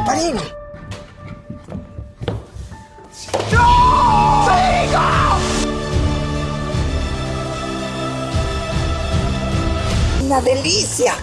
Comparino. ¡No! ¡Perico! ¡Una delicia!